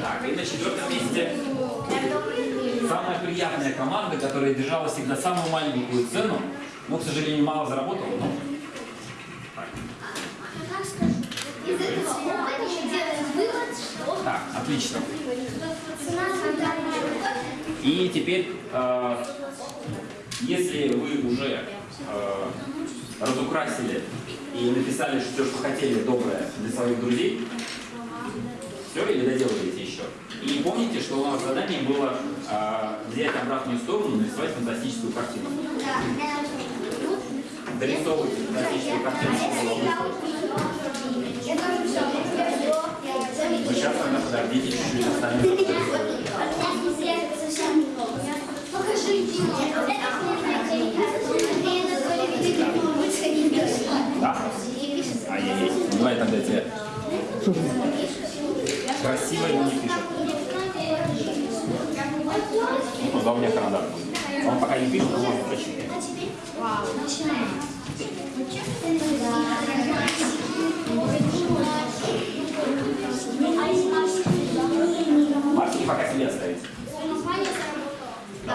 Так, и на четвертом месте самая приятная команда, которая держала всегда самую маленькую цену, но, к сожалению, мало заработала, но... Так, отлично. И теперь, э, если вы уже э, разукрасили и написали все, что хотели доброе для своих друзей, все, или доделываете еще. И помните, что у нас задание было э, взять обратную сторону, нарисовать фантастическую картину. Дорисовывайте фантастическую картину, чтобы. Вы сейчас тогда подождите чуть-чуть, остальные Покажи, Да? А я есть. Ну, Давай тогда тебе. Красиво его не пишет. Ну, да, у меня карандаш будет. Он пока не пишет, но можно прочитать. Вау. Марки пока себе оставить. Да,